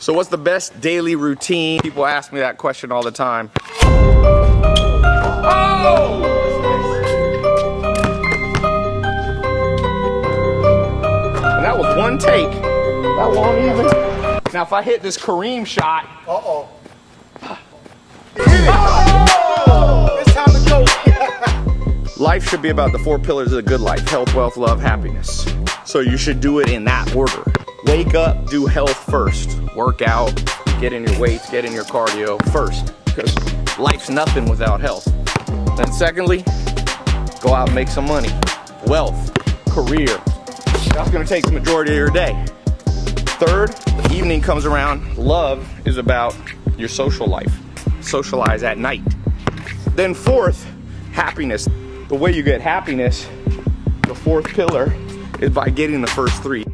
So what's the best daily routine? People ask me that question all the time. Oh! And that was one take. That won't even. Now if I hit this Kareem shot. Uh-oh. Oh! It's time to go. life should be about the four pillars of the good life. Health, wealth, love, happiness. So you should do it in that order. Wake up, do health first. Work out, get in your weights, get in your cardio first. Because life's nothing without health. Then secondly, go out and make some money. Wealth, career. That's gonna take the majority of your day. Third, the evening comes around. Love is about your social life. Socialize at night. Then fourth, happiness. The way you get happiness, the fourth pillar, is by getting the first three.